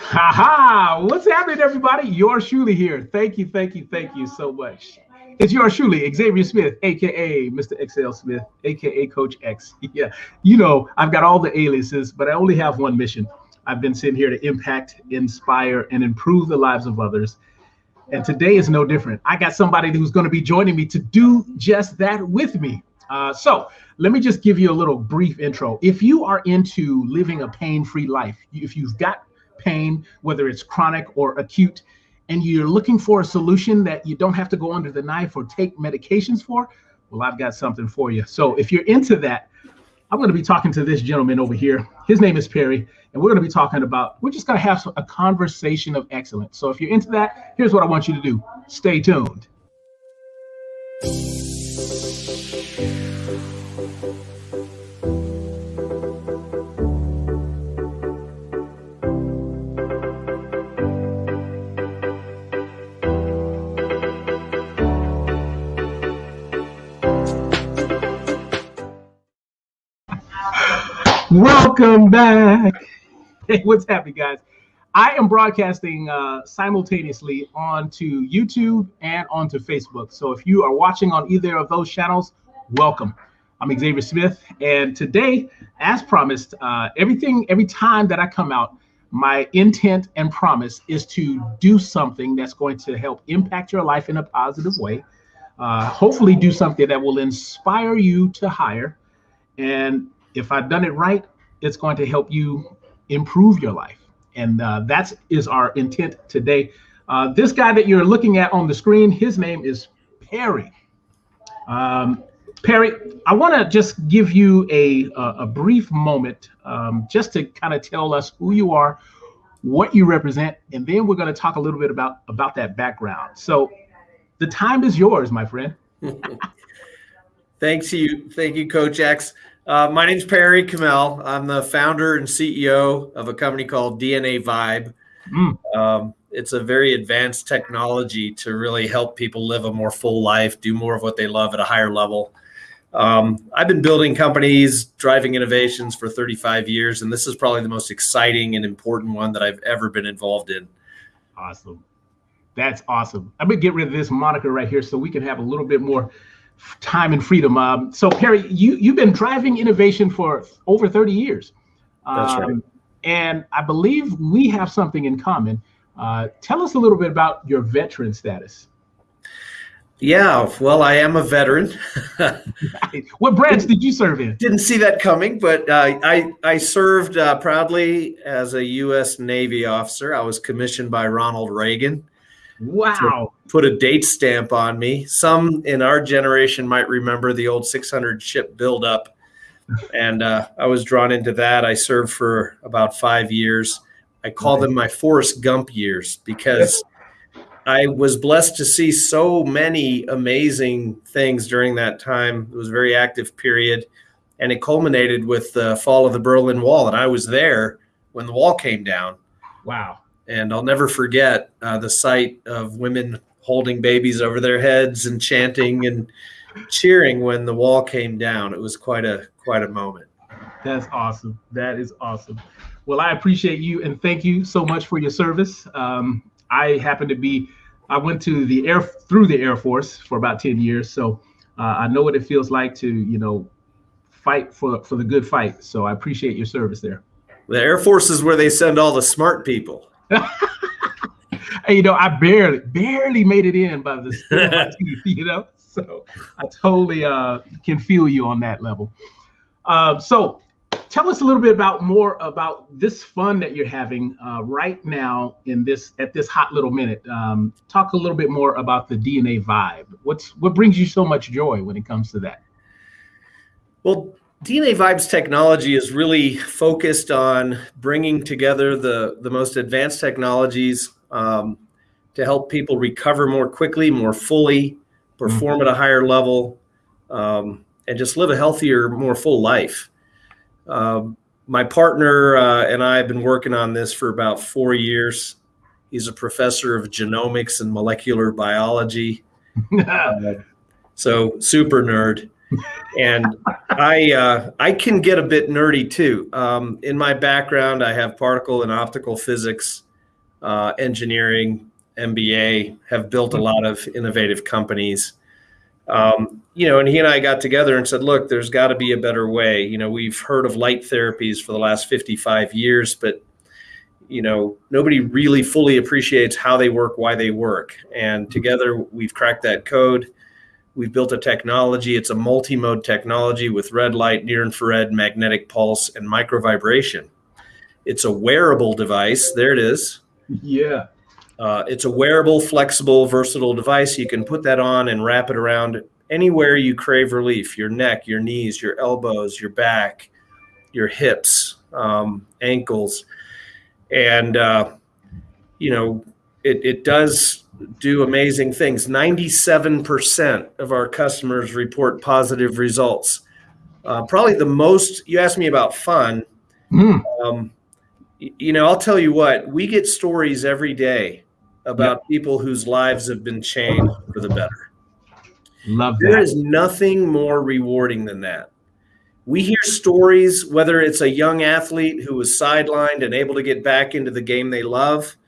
Ha ha! What's happening, everybody? Yours truly here. Thank you, thank you, thank you so much. It's yours truly, Xavier Smith, aka Mr. XL Smith, aka Coach X. Yeah, you know, I've got all the aliases, but I only have one mission. I've been sitting here to impact, inspire, and improve the lives of others. And today is no different. I got somebody who's going to be joining me to do just that with me. Uh, so let me just give you a little brief intro. If you are into living a pain free life, if you've got pain, whether it's chronic or acute, and you're looking for a solution that you don't have to go under the knife or take medications for, well, I've got something for you. So if you're into that, I'm going to be talking to this gentleman over here. His name is Perry, and we're going to be talking about, we're just going to have a conversation of excellence. So if you're into that, here's what I want you to do stay tuned. Welcome back. Hey, what's happening, guys? I am broadcasting uh, simultaneously onto YouTube and onto Facebook. So if you are watching on either of those channels, welcome. I'm Xavier Smith, and today, as promised, uh, everything every time that I come out, my intent and promise is to do something that's going to help impact your life in a positive way. Uh, hopefully, do something that will inspire you to hire and if I've done it right, it's going to help you improve your life. And uh, that is our intent today. Uh, this guy that you're looking at on the screen, his name is Perry. Um, Perry, I want to just give you a, a, a brief moment um, just to kind of tell us who you are, what you represent, and then we're going to talk a little bit about, about that background. So the time is yours, my friend. Thanks you. Thank you, Coach X. Uh, my name's Perry Kamel. I'm the founder and CEO of a company called DNA Vibe. Mm. Um, it's a very advanced technology to really help people live a more full life, do more of what they love at a higher level. Um, I've been building companies, driving innovations for 35 years, and this is probably the most exciting and important one that I've ever been involved in. Awesome. That's awesome. I'm going to get rid of this moniker right here so we can have a little bit more time and freedom. Um, so Perry, you you've been driving innovation for over 30 years. That's um, right. And I believe we have something in common. Uh, tell us a little bit about your veteran status. Yeah, well, I am a veteran. what branch did you serve in? Didn't see that coming, but uh, I I served uh, proudly as a U.S. Navy officer. I was commissioned by Ronald Reagan. Wow. Put a date stamp on me. Some in our generation might remember the old 600 ship buildup. And uh, I was drawn into that. I served for about five years. I call them my Forrest Gump years because I was blessed to see so many amazing things during that time. It was a very active period. And it culminated with the fall of the Berlin Wall. And I was there when the wall came down. Wow and I'll never forget uh, the sight of women holding babies over their heads and chanting and cheering when the wall came down. It was quite a quite a moment. That's awesome. That is awesome. Well, I appreciate you and thank you so much for your service. Um, I happen to be I went to the air through the Air Force for about ten years, so uh, I know what it feels like to you know fight for for the good fight. So I appreciate your service there. The Air Force is where they send all the smart people. Hey, you know, I barely, barely made it in by the teeth, you know. So I totally uh, can feel you on that level. Uh, so tell us a little bit about more about this fun that you're having uh, right now in this at this hot little minute. Um, talk a little bit more about the DNA vibe. What's what brings you so much joy when it comes to that? Well, DNA Vibes technology is really focused on bringing together the, the most advanced technologies um, to help people recover more quickly, more fully, perform mm-hmm. at a higher level, um, and just live a healthier, more full life. Um, my partner uh, and I have been working on this for about four years. He's a professor of genomics and molecular biology. uh, so, super nerd and I uh, I can get a bit nerdy too. Um, in my background, I have particle and optical physics uh, engineering, MBA, have built a lot of innovative companies. Um, you know, and he and I got together and said, look, there's got to be a better way. You know, we've heard of light therapies for the last 55 years, but you know, nobody really fully appreciates how they work, why they work. And together we've cracked that code. We've built a technology. It's a multi-mode technology with red light, near infrared, magnetic pulse, and microvibration. It's a wearable device. There it is. Yeah. Uh, it's a wearable, flexible, versatile device. You can put that on and wrap it around anywhere you crave relief your neck, your knees, your elbows, your back, your hips, um, ankles and uh, you know it, it does do amazing things 97% of our customers report positive results uh, probably the most you asked me about fun mm. um, you know i'll tell you what we get stories every day about yep. people whose lives have been changed for the better love that. there is nothing more rewarding than that we hear stories, whether it's a young athlete who was sidelined and able to get back into the game they love,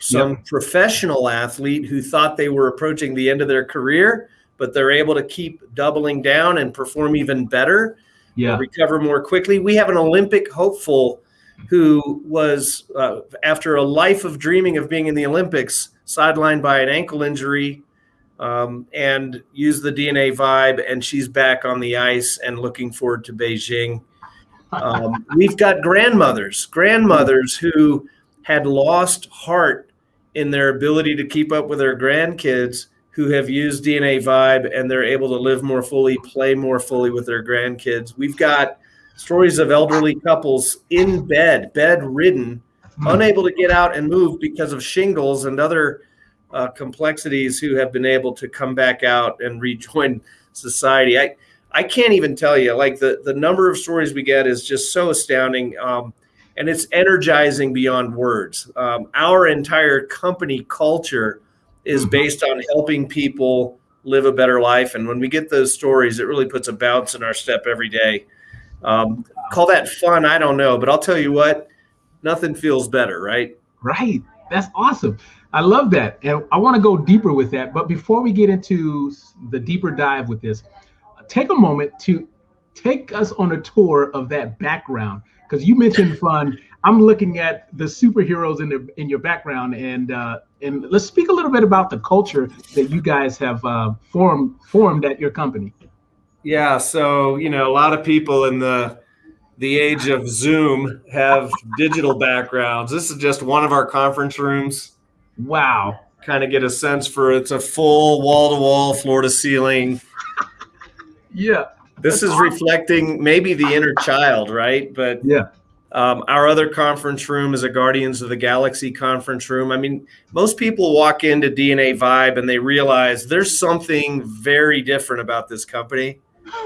some yep. professional athlete who thought they were approaching the end of their career, but they're able to keep doubling down and perform even better, yeah. recover more quickly. We have an Olympic hopeful who was, uh, after a life of dreaming of being in the Olympics, sidelined by an ankle injury um, and used the DNA vibe, and she's back on the ice and looking forward to Beijing. Um, we've got grandmothers, grandmothers who had lost heart in their ability to keep up with their grandkids who have used DNA Vibe and they're able to live more fully, play more fully with their grandkids. We've got stories of elderly couples in bed, bedridden, hmm. unable to get out and move because of shingles and other uh, complexities who have been able to come back out and rejoin society. I, I can't even tell you, like the, the number of stories we get is just so astounding. Um, and it's energizing beyond words. Um, our entire company culture is mm-hmm. based on helping people live a better life. And when we get those stories, it really puts a bounce in our step every day. Um, call that fun, I don't know, but I'll tell you what, nothing feels better, right? Right. That's awesome. I love that. And I want to go deeper with that. But before we get into the deeper dive with this, take a moment to take us on a tour of that background. Because you mentioned fun. I'm looking at the superheroes in the in your background, and uh, and let's speak a little bit about the culture that you guys have uh, formed formed at your company. Yeah, so you know, a lot of people in the the age of Zoom have digital backgrounds. This is just one of our conference rooms. Wow. Kind of get a sense for it's a full wall to wall, floor to ceiling. yeah. This is reflecting maybe the inner child, right? But yeah. Um, our other conference room is a Guardians of the Galaxy conference room. I mean, most people walk into DNA Vibe and they realize there's something very different about this company.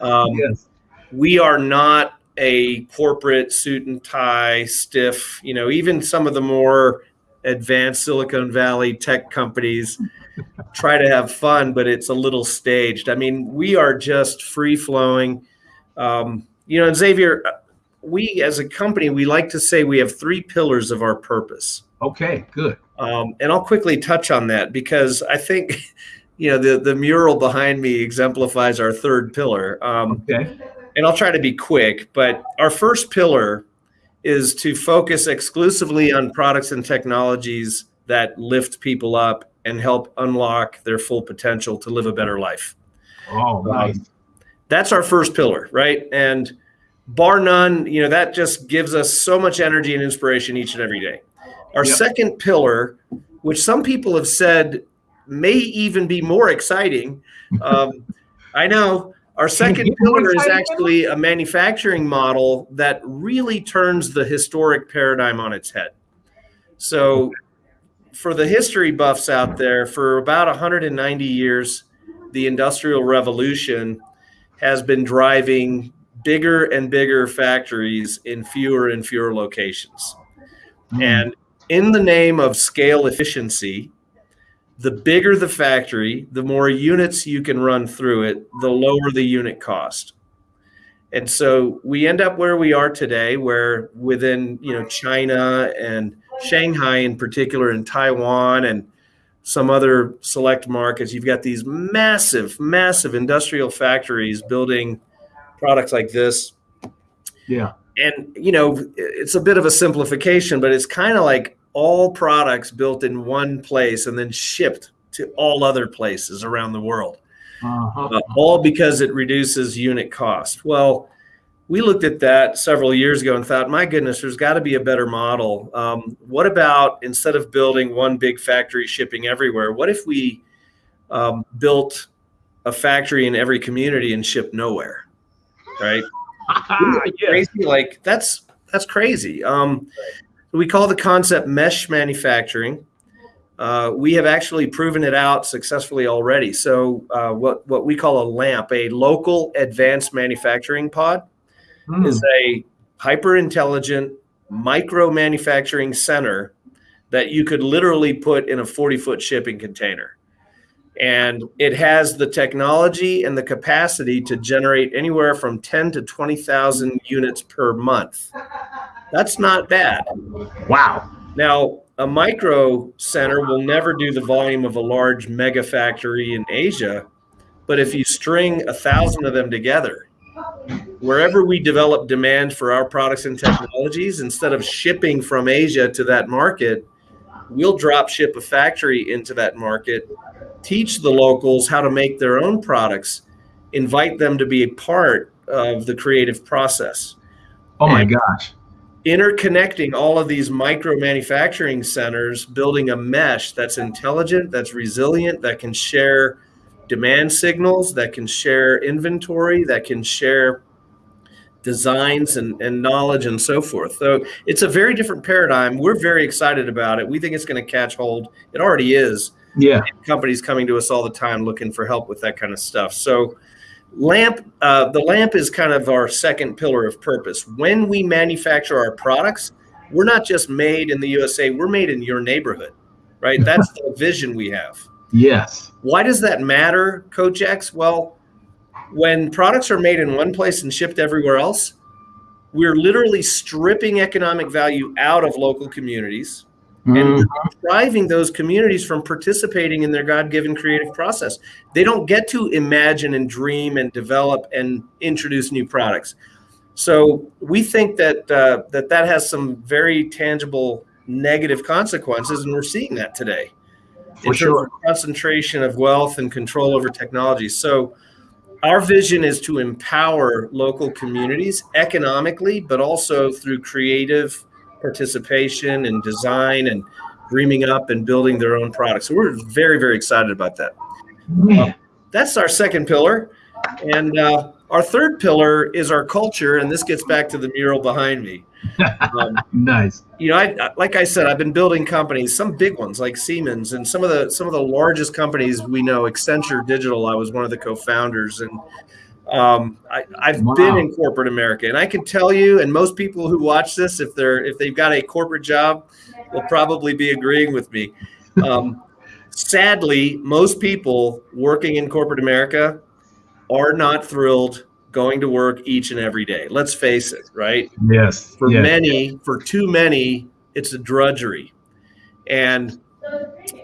Um, yes. We are not a corporate suit and tie, stiff, you know, even some of the more advanced Silicon Valley tech companies try to have fun, but it's a little staged. I mean, we are just free flowing. Um, you know, and Xavier, we as a company, we like to say we have three pillars of our purpose. Okay, good. Um, and I'll quickly touch on that because I think, you know, the, the mural behind me exemplifies our third pillar. Um, okay. And I'll try to be quick, but our first pillar is to focus exclusively on products and technologies that lift people up and help unlock their full potential to live a better life. Oh, um, nice. Um, that's our first pillar, right? And bar none, you know, that just gives us so much energy and inspiration each and every day. Our yep. second pillar, which some people have said may even be more exciting, um, I know our second pillar is actually a manufacturing model that really turns the historic paradigm on its head. So, for the history buffs out there, for about 190 years, the Industrial Revolution has been driving bigger and bigger factories in fewer and fewer locations. Mm. And in the name of scale efficiency, the bigger the factory, the more units you can run through it, the lower the unit cost. And so we end up where we are today, where within you know China and Shanghai in particular, and Taiwan, and some other select markets, you've got these massive, massive industrial factories building products like this. Yeah. And, you know, it's a bit of a simplification, but it's kind of like all products built in one place and then shipped to all other places around the world, uh-huh. uh, all because it reduces unit cost. Well, we looked at that several years ago and thought, my goodness, there's got to be a better model. Um, what about instead of building one big factory shipping everywhere, what if we um, built a factory in every community and shipped nowhere? Right? yeah. Crazy, like that's that's crazy. Um, we call the concept mesh manufacturing. Uh, we have actually proven it out successfully already. So, uh, what what we call a LAMP, a local advanced manufacturing pod mm. is a hyper intelligent micro manufacturing center that you could literally put in a 40 foot shipping container. And it has the technology and the capacity to generate anywhere from 10 to 20,000 units per month. That's not bad. Wow. Now, a micro center will never do the volume of a large mega factory in Asia, but if you string a thousand of them together, wherever we develop demand for our products and technologies, instead of shipping from Asia to that market, we'll drop ship a factory into that market, teach the locals how to make their own products, invite them to be a part of the creative process. Oh my and gosh. Interconnecting all of these micro manufacturing centers, building a mesh that's intelligent, that's resilient, that can share demand signals, that can share inventory, that can share designs and, and knowledge and so forth. So it's a very different paradigm. We're very excited about it. We think it's going to catch hold. It already is. Yeah. Companies coming to us all the time looking for help with that kind of stuff. So lamp, uh, the lamp is kind of our second pillar of purpose. When we manufacture our products, we're not just made in the USA, we're made in your neighborhood, right? That's the vision we have. Yes. Why does that matter, Coach X? Well, when products are made in one place and shipped everywhere else, we're literally stripping economic value out of local communities. And driving those communities from participating in their God-given creative process. They don't get to imagine and dream and develop and introduce new products. So we think that uh, that that has some very tangible negative consequences, and we're seeing that today. For sure. concentration of wealth and control over technology. So our vision is to empower local communities economically, but also through creative participation and design and dreaming up and building their own products. So we're very, very excited about that. Uh, that's our second pillar. And uh, our third pillar is our culture. And this gets back to the mural behind me. Um, nice. You know, I, like I said, I've been building companies, some big ones like Siemens, and some of the some of the largest companies we know. Accenture Digital, I was one of the co-founders, and um, I, have wow. been in corporate America, and I can tell you, and most people who watch this, if they're if they've got a corporate job, will probably be agreeing with me. Um, sadly, most people working in corporate America are not thrilled going to work each and every day. Let's face it, right? Yes. For yes. many, for too many, it's a drudgery. And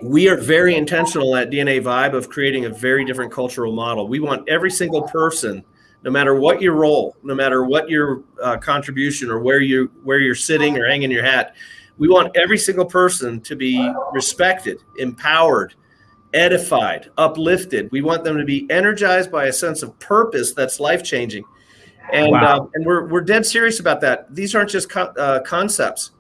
we are very intentional at DNA Vibe of creating a very different cultural model. We want every single person, no matter what your role, no matter what your uh, contribution or where you where you're sitting or hanging your hat, we want every single person to be respected, empowered, edified, uplifted. We want them to be energized by a sense of purpose that's life changing, and wow. uh, and we're we're dead serious about that. These aren't just co- uh, concepts.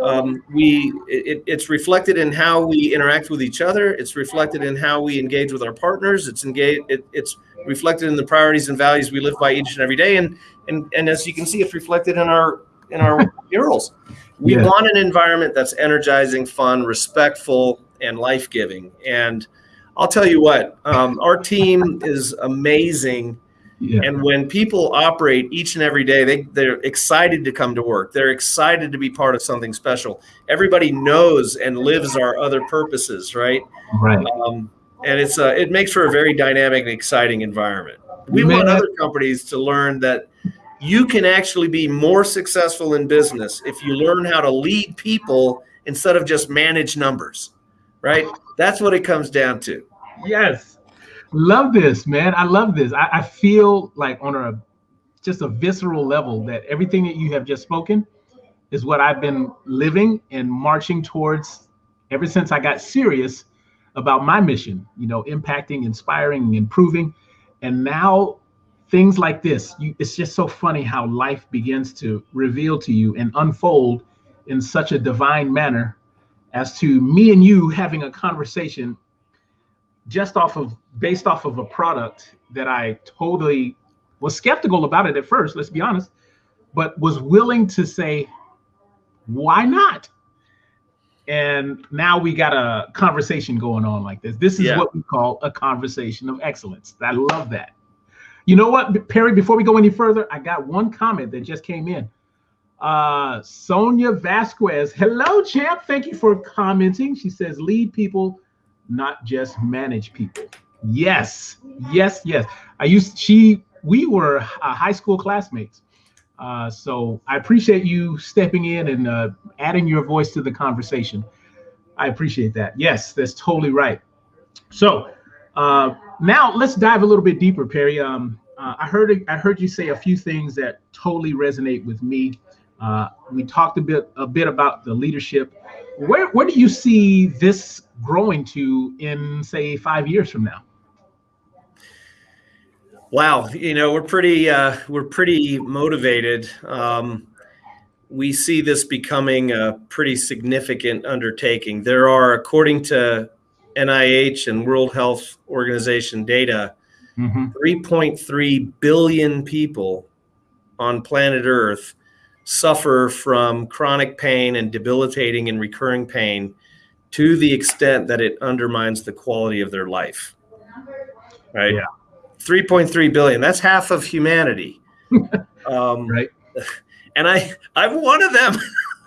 Um, we it, it's reflected in how we interact with each other. It's reflected in how we engage with our partners. It's engage. It, it's reflected in the priorities and values we live by each and every day. And and and as you can see, it's reflected in our in our murals. We yeah. want an environment that's energizing, fun, respectful, and life giving. And I'll tell you what, um, our team is amazing. Yeah. And when people operate each and every day, they, they're excited to come to work. They're excited to be part of something special. Everybody knows and lives our other purposes, right? Right. Um, and it's a, it makes for a very dynamic and exciting environment. We want other companies to learn that you can actually be more successful in business if you learn how to lead people instead of just manage numbers, right? That's what it comes down to. Yes. Love this, man. I love this. I, I feel like on a just a visceral level that everything that you have just spoken is what I've been living and marching towards ever since I got serious about my mission, you know, impacting, inspiring, improving. And now things like this, you, it's just so funny how life begins to reveal to you and unfold in such a divine manner as to me and you having a conversation just off of based off of a product that I totally was skeptical about it at first, let's be honest, but was willing to say, why not? And now we got a conversation going on like this. This is yeah. what we call a conversation of excellence. I love that. You know what, Perry, before we go any further, I got one comment that just came in. Uh, Sonia Vasquez, hello, champ. Thank you for commenting. She says, lead people, not just manage people. Yes, yes, yes. I used, she, we were uh, high school classmates. Uh, so I appreciate you stepping in and uh, adding your voice to the conversation. I appreciate that. Yes, that's totally right. So uh, now let's dive a little bit deeper, Perry. Um, uh, I heard I heard you say a few things that totally resonate with me. Uh, we talked a bit a bit about the leadership. Where where do you see this growing to in say five years from now? Wow, you know we're pretty uh, we're pretty motivated. Um, we see this becoming a pretty significant undertaking. There are, according to NIH and World Health Organization data, mm-hmm. 3.3 billion people on planet Earth suffer from chronic pain and debilitating and recurring pain to the extent that it undermines the quality of their life. Right? Yeah 3.3 billion. That's half of humanity. Um, right. And I, I'm one of them.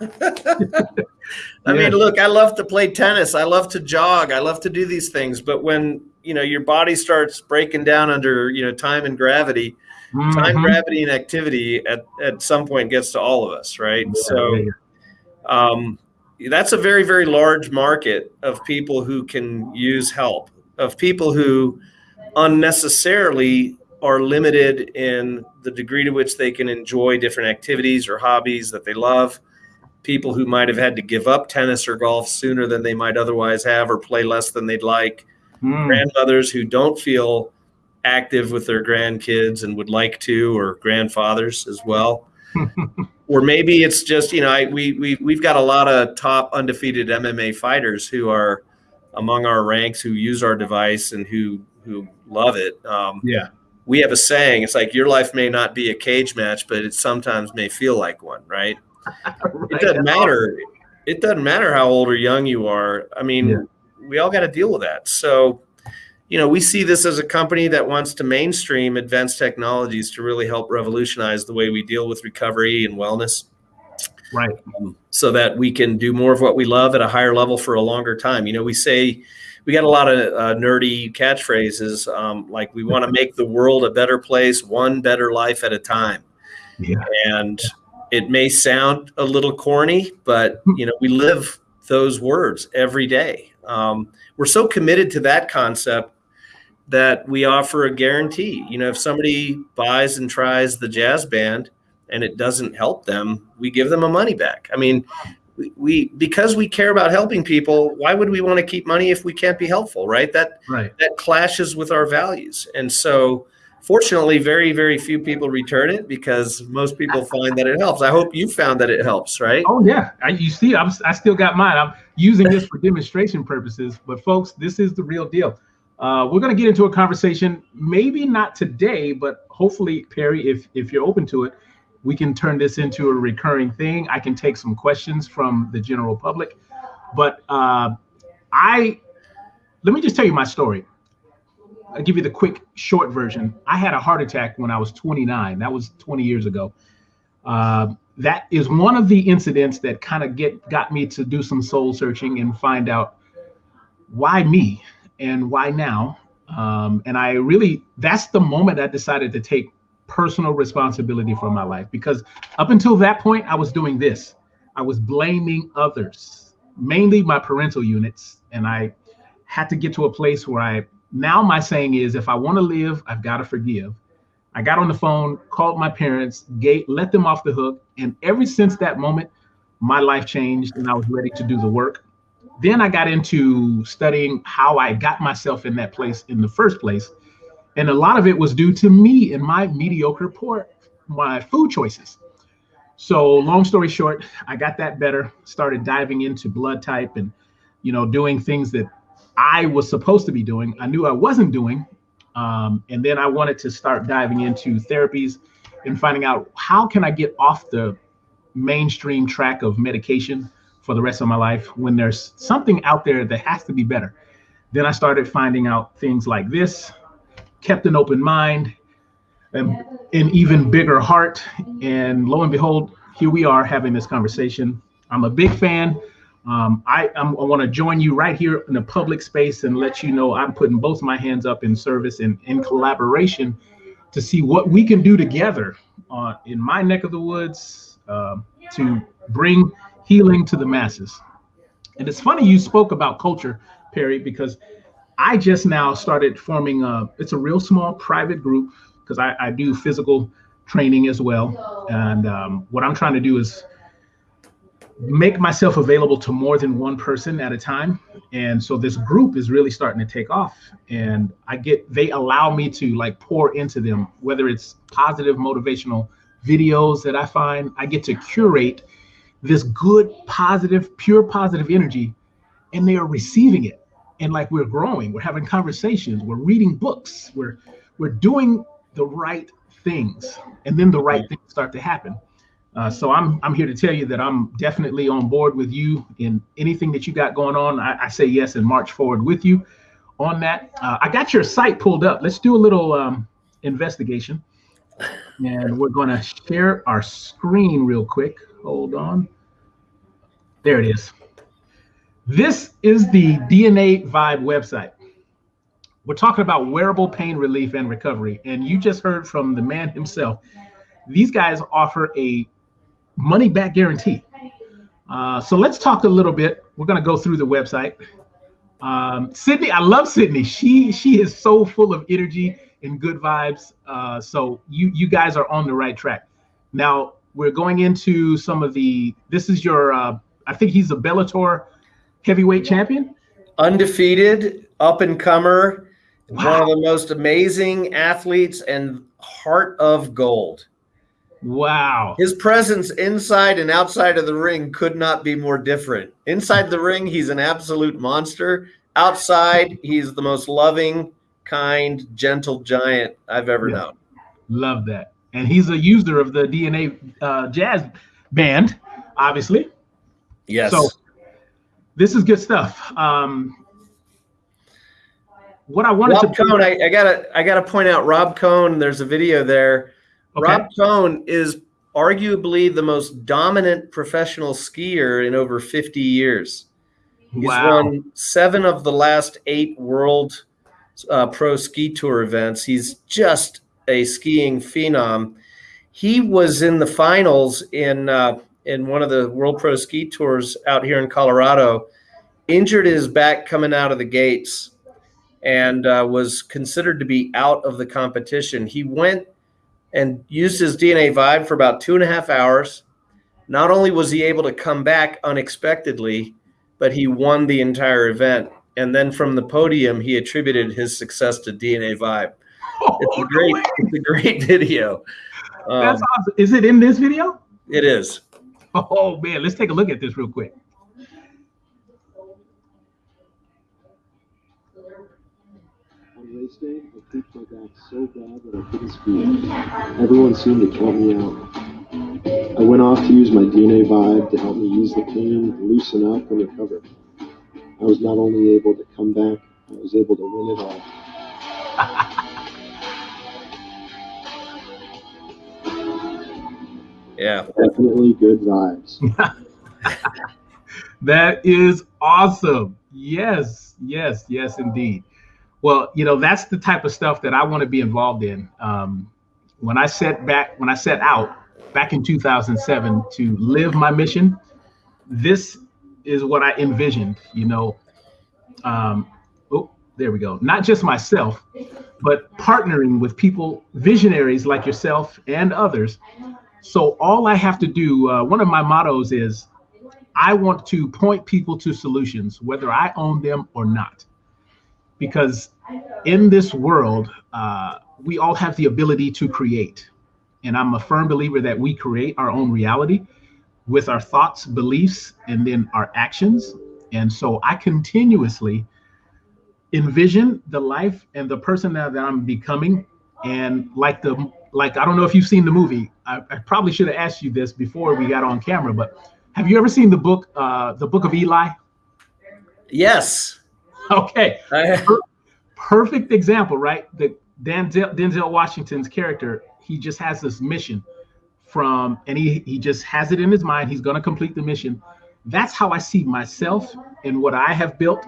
I yeah. mean, look, I love to play tennis. I love to jog. I love to do these things. But when you know your body starts breaking down under you know time and gravity, mm-hmm. time, gravity, and activity at at some point gets to all of us, right? Yeah, so, um, that's a very very large market of people who can use help, of people who unnecessarily are limited in the degree to which they can enjoy different activities or hobbies that they love. People who might have had to give up tennis or golf sooner than they might otherwise have or play less than they'd like. Mm. Grandmothers who don't feel active with their grandkids and would like to, or grandfathers as well. or maybe it's just, you know, I, we, we, we've got a lot of top undefeated MMA fighters who are among our ranks who use our device and who who love it. Um, yeah. We have a saying. It's like your life may not be a cage match, but it sometimes may feel like one, right? right. It doesn't matter. It doesn't matter how old or young you are. I mean, yeah. we all got to deal with that. So, you know, we see this as a company that wants to mainstream advanced technologies to really help revolutionize the way we deal with recovery and wellness. Right. Um, so that we can do more of what we love at a higher level for a longer time. You know, we say we got a lot of uh, nerdy catchphrases um, like we want to make the world a better place one better life at a time yeah. and it may sound a little corny but you know we live those words every day um, we're so committed to that concept that we offer a guarantee. You know if somebody buys and tries the jazz band and it doesn't help them we give them a money back. I mean we, because we care about helping people why would we want to keep money if we can't be helpful right? That right. that clashes with our values. And so fortunately very very few people return it because most people find that it helps. I hope you found that it helps right? Oh yeah. I, you see I'm, i still got mine. I'm using this for demonstration purposes but folks this is the real deal uh, we're going to get into a conversation maybe not today but hopefully perry if if you're open to it we can turn this into a recurring thing. I can take some questions from the general public, but uh, I let me just tell you my story. I'll give you the quick, short version. I had a heart attack when I was 29. That was 20 years ago. Uh, that is one of the incidents that kind of get got me to do some soul searching and find out why me and why now. Um, and I really, that's the moment I decided to take personal responsibility for my life because up until that point, I was doing this. I was blaming others. mainly my parental units, and I had to get to a place where I now my saying is if I want to live, I've got to forgive. I got on the phone, called my parents, gate, let them off the hook, and ever since that moment, my life changed and I was ready to do the work. Then I got into studying how I got myself in that place in the first place. And a lot of it was due to me and my mediocre poor my food choices. So long story short, I got that better, started diving into blood type and you know doing things that I was supposed to be doing. I knew I wasn't doing. Um, and then I wanted to start diving into therapies and finding out how can I get off the mainstream track of medication for the rest of my life when there's something out there that has to be better. Then I started finding out things like this, kept an open mind, and an even bigger heart. And lo and behold, here we are having this conversation. I'm a big fan. Um, I, i want to join you right here in the public space and let you know I'm putting both my hands up in service and in collaboration to see what we can do together uh, in my neck of the woods uh, to bring healing to the masses. And it's funny you spoke about culture, Perry, because I just now started forming a, it's a real small private group because I, I do physical training as well. And um, what I'm trying to do is make myself available to more than one person at a time. And so this group is really starting to take off. And I get, they allow me to like pour into them, whether it's positive motivational videos that I find, I get to curate this good, positive, pure positive energy, and they are receiving it. And like we're growing, we're having conversations, we're reading books, we're we're doing the right things, and then the right things start to happen. Uh, so I'm I'm here to tell you that I'm definitely on board with you in anything that you got going on. I, I say yes and march forward with you on that. Uh, I got your site pulled up. Let's do a little um, investigation, and we're going to share our screen real quick. Hold on. There it is. This is the DNA Vibe website. We're talking about wearable pain relief and recovery, and you just heard from the man himself. These guys offer a money back guarantee. Uh, so let's talk a little bit. We're going to go through the website. Um, Sydney, I love Sydney. She she is so full of energy and good vibes. Uh, so you you guys are on the right track. Now we're going into some of the. This is your. Uh, I think he's a Bellator heavyweight champion. Undefeated, up and comer, wow. one of the most amazing athletes, and heart of gold. Wow. His presence inside and outside of the ring could not be more different. Inside the ring, he's an absolute monster. Outside, he's the most loving, kind, gentle giant I've ever yeah. known. Love that. And he's a user of the DNA uh, jazz band, obviously. Yes. So this is good stuff. Um, what I wanted Rob to Cohn, I, I, gotta I gotta point out Rob Cohn. There's a video there Okay. Rob Cohn is arguably the most dominant professional skier in over 50 years. He's wow. won seven of the last eight world uh, pro ski tour events. He's just a skiing phenom. He was in the finals in uh, in one of the world pro ski tours out here in Colorado. Injured his back coming out of the gates, and uh, was considered to be out of the competition. He went and used his DNA Vibe for about two and a half hours. Not only was he able to come back unexpectedly, but he won the entire event. And then from the podium, he attributed his success to DNA Vibe. Oh, it's a great, no it's a great video. Um, That's awesome. Is it in this video? It is. Oh man, let's take a look at this real quick. race day, I creaked my back so bad that I couldn't speak. Everyone seemed to count me out. I went off to use my DNA vibe to help me ease the pain, loosen up, and recover. I was not only able to come back, I was able to win it all. yeah. Definitely good vibes. that is awesome. Yes, yes, yes, indeed. Well, you know, that's the type of stuff that I want to be involved in. Um, when I set back, when I set out back in 2007 to live my mission, this is what I envisioned. You know, um, oh, there we go. Not just myself, but partnering with people, visionaries like yourself and others. So all I have to do, uh, one of my mottos is, I want to point people to solutions, whether I own them or not, because in this world, uh, we all have the ability to create. And I'm a firm believer that we create our own reality with our thoughts, beliefs, and then our actions. And so I continuously envision the life and the person that, that I'm becoming. And like the like, I don't know if you've seen the movie. I, I probably should have asked you this before we got on camera, but have you ever seen the book, uh, the Book of Eli? Yes. Okay. Per- perfect example, right? The Denzel, Denzel Washington's character, he just has this mission from, and he he just has it in his mind. He's going to complete the mission. That's how I see myself and what I have built,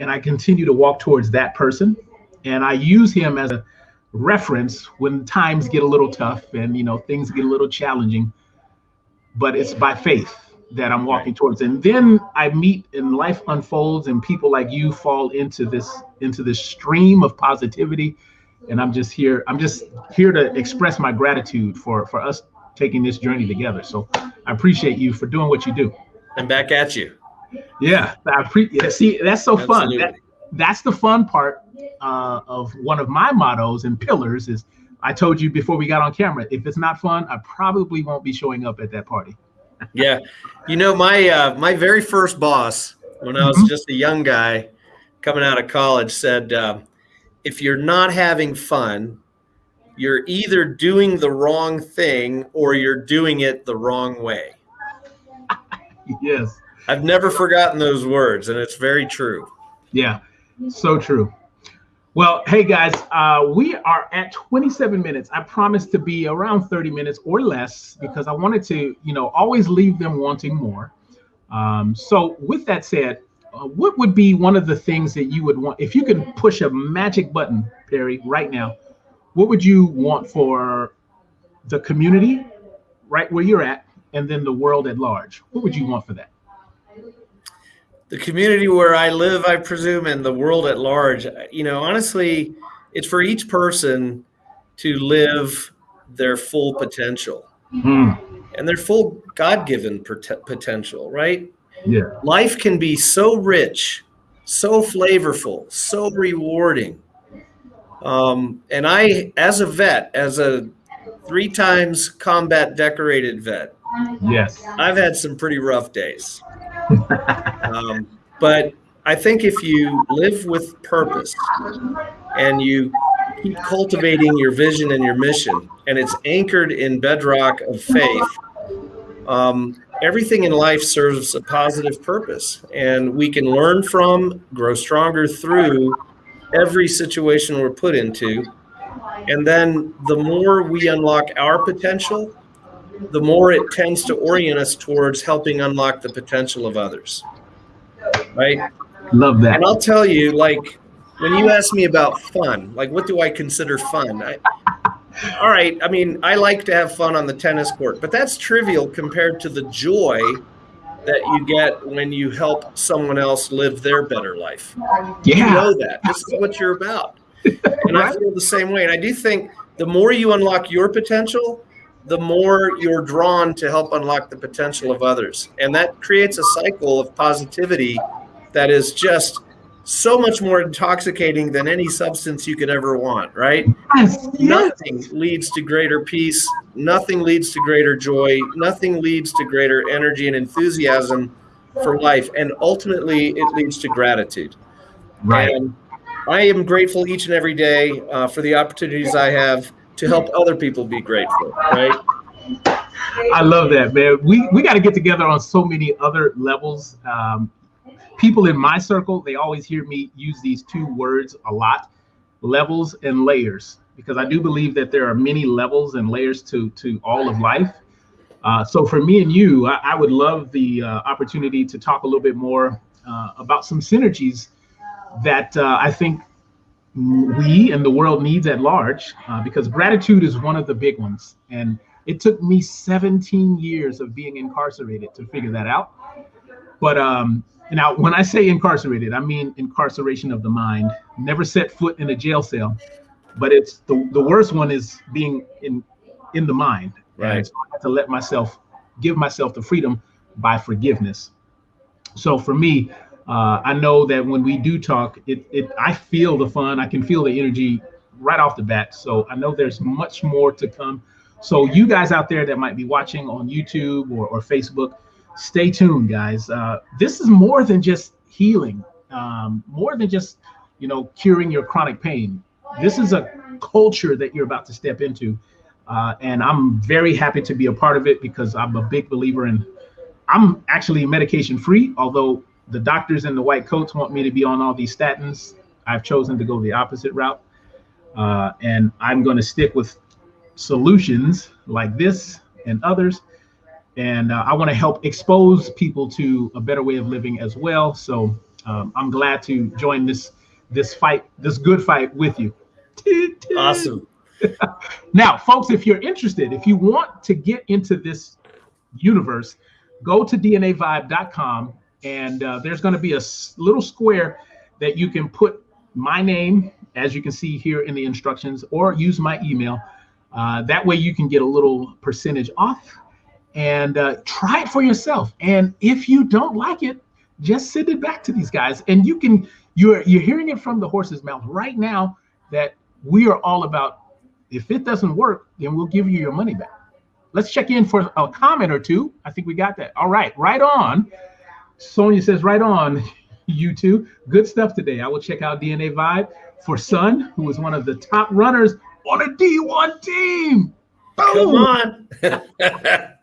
and I continue to walk towards that person. And I use him as a reference when times get a little tough and you know things get a little challenging. But it's by faith that I'm walking towards. And then I meet and life unfolds and people like you fall into this into this stream of positivity. And I'm just here, I'm just here to express my gratitude for for us taking this journey together. So I appreciate you for doing what you do. And back at you. Yeah, I appreciate. See, that's so Absolutely. fun. That, that's the fun part uh, of one of my mottos and pillars is I told you before we got on camera, if it's not fun, I probably won't be showing up at that party yeah, you know my uh, my very first boss when I was mm-hmm. just a young guy coming out of college said, uh, if you're not having fun, you're either doing the wrong thing or you're doing it the wrong way. yes. I've never forgotten those words, and it's very true. Yeah, so true. Well, hey guys, uh, we are at 27 minutes. I promised to be around 30 minutes or less because I wanted to, you know, always leave them wanting more. Um, so, with that said, uh, what would be one of the things that you would want if you could push a magic button, Perry, right now? What would you want for the community, right where you're at, and then the world at large? What would you want for that? The community where I live, I presume, and the world at large, you know, honestly, it's for each person to live their full potential mm. and their full God given potential, right? Yeah. Life can be so rich, so flavorful, so rewarding. Um, and I, as a vet, as a three times combat decorated vet, yes, I've had some pretty rough days. Um, but I think if you live with purpose and you keep cultivating your vision and your mission, and it's anchored in bedrock of faith, um, everything in life serves a positive purpose. And we can learn from, grow stronger through every situation we're put into. And then the more we unlock our potential, the more it tends to orient us towards helping unlock the potential of others. Right? Love that. And I'll tell you, like, when you ask me about fun, like, what do I consider fun? I, all right, I mean, I like to have fun on the tennis court, but that's trivial compared to the joy that you get when you help someone else live their better life. Yeah. You know that. This is what you're about. And right. I feel the same way. And I do think the more you unlock your potential, the more you're drawn to help unlock the potential of others. And that creates a cycle of positivity that is just so much more intoxicating than any substance you could ever want, right? Yes. Nothing leads to greater peace. Nothing leads to greater joy. Nothing leads to greater energy and enthusiasm for life. And ultimately, it leads to gratitude. Right. And I am grateful each and every day uh, for the opportunities I have to help other people be grateful, right? I love that, man. We we got to get together on so many other levels. Um, people in my circle, they always hear me use these two words a lot: levels and layers, because I do believe that there are many levels and layers to to all of life. Uh, so for me and you, I, I would love the uh, opportunity to talk a little bit more uh, about some synergies that uh, I think we and the world needs at large uh, because gratitude is one of the big ones and it took me 17 years of being incarcerated to figure that out But um, now, when I say incarcerated, I mean incarceration of the mind. Never set foot in a jail cell, but it's the, the worst one is being in in the mind. Right. So I have to let myself give myself the freedom by forgiveness. So for me, uh, I know that when we do talk, it, it I feel the fun. I can feel the energy right off the bat. So I know there's much more to come. So you guys out there that might be watching on YouTube or, or Facebook, stay tuned, guys. Uh, this is more than just healing, um, more than just you know curing your chronic pain. This is a culture that you're about to step into, uh, and I'm very happy to be a part of it because I'm a big believer in. I'm actually medication free, although the doctors in the white coats want me to be on all these statins. I've chosen to go the opposite route, uh, and I'm going to stick with solutions like this and others and uh, I want to help expose people to a better way of living as well. So um, I'm glad to join this this fight, this good fight with you. Awesome. now, folks, if you're interested, if you want to get into this universe, go to DNAVibe.com, and uh, there's going to be a little square that you can put my name, as you can see here in the instructions, or use my email. Uh, that way, you can get a little percentage off and uh, try it for yourself. And if you don't like it, just send it back to these guys. And you can you're you're hearing it from the horse's mouth right now that we are all about. If it doesn't work, then we'll give you your money back. Let's check in for a comment or two. I think we got that. All right, right on. Sonia says, right on, you two. Good stuff today. I will check out DNA Vibe for Sun, who was one of the top runners on a D1 team. Boom. Come on.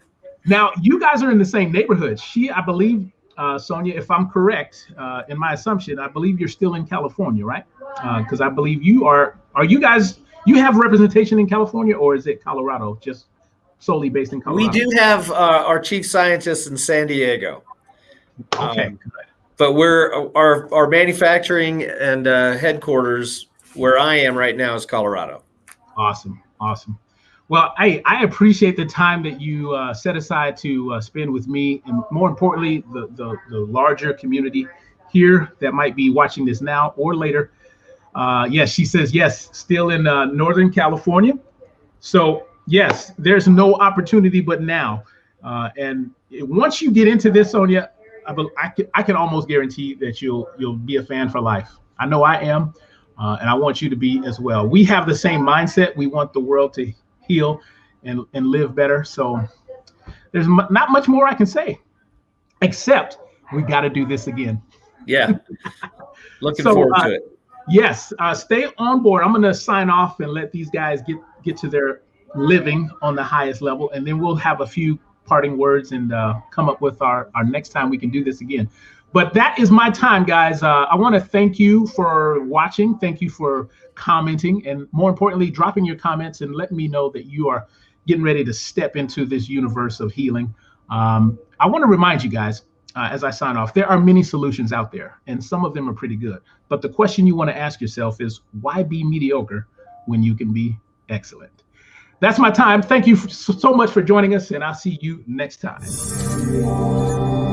Now, you guys are in the same neighborhood. She, I believe, uh, Sonia, if I'm correct uh, in my assumption, I believe you're still in California, right? Because uh, I believe you are. Are you guys? You have representation in California, or is it Colorado? Just solely based in Colorado. We do have uh, our chief scientist in San Diego. Okay. Um, but we're our our manufacturing and uh, headquarters where I am right now is Colorado. Awesome, awesome. Well, I, I appreciate the time that you uh, set aside to uh, spend with me, and more importantly, the, the, the larger community here that might be watching this now or later. Uh, yes, she says yes, still in uh, Northern California. So yes, there's no opportunity but now. Uh, and once you get into this, Sonia, I, I, can, I can almost guarantee that you'll you'll be a fan for life. I know I am, uh, and I want you to be as well. We have the same mindset. We want the world to heal and, and live better. So there's m- not much more I can say, except we got to do this again. Yeah. Looking so, forward uh, to it. Yes. Uh, stay on board. I'm going to sign off and let these guys get, get to their living on the highest level. And then we'll have a few parting words and uh, come up with our, our next time we can do this again. But that is my time, guys. Uh, I want to thank you for watching. Thank you for commenting, and more importantly, dropping your comments and letting me know that you are getting ready to step into this universe of healing. Um, I want to remind you guys uh, as I sign off, there are many solutions out there, and some of them are pretty good. But the question you want to ask yourself is why be mediocre when you can be excellent? That's my time. Thank you so much for joining us, and I'll see you next time.